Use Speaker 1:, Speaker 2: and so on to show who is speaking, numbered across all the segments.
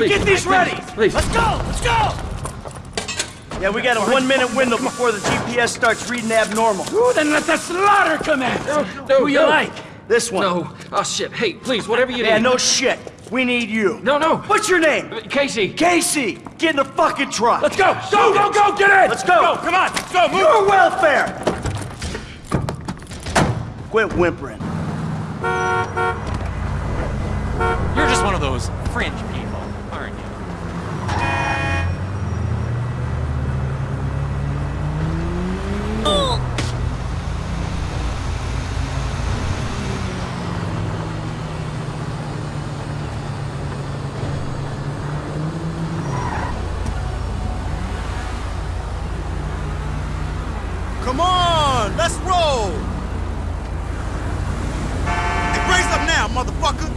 Speaker 1: You get these ready!
Speaker 2: Please.
Speaker 1: Let's go! Let's go! Yeah, we got a one-minute window before the GPS starts reading abnormal.
Speaker 3: Ooh, then let the slaughter commence!
Speaker 2: No,
Speaker 3: Who you
Speaker 2: no.
Speaker 3: like?
Speaker 1: This one.
Speaker 2: No. Oh, shit. Hey, please, whatever you
Speaker 1: Yeah,
Speaker 2: need.
Speaker 1: Yeah, no shit. We need you.
Speaker 2: No, no.
Speaker 1: What's your name?
Speaker 2: Uh, Casey.
Speaker 1: Casey! Get in the fucking truck!
Speaker 3: Let's go! Go, go, go! Get in!
Speaker 1: Let's go!
Speaker 3: Come on! Let's go! Move!
Speaker 1: Your welfare! Quit whimpering.
Speaker 4: You're just one of those fringe
Speaker 5: Come on, let's roll. Hey, brace up now, motherfucker.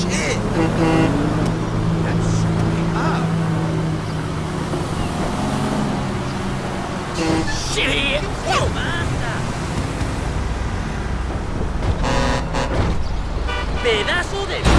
Speaker 5: Shit. That's.
Speaker 3: Shit!
Speaker 6: ¡Pedazo de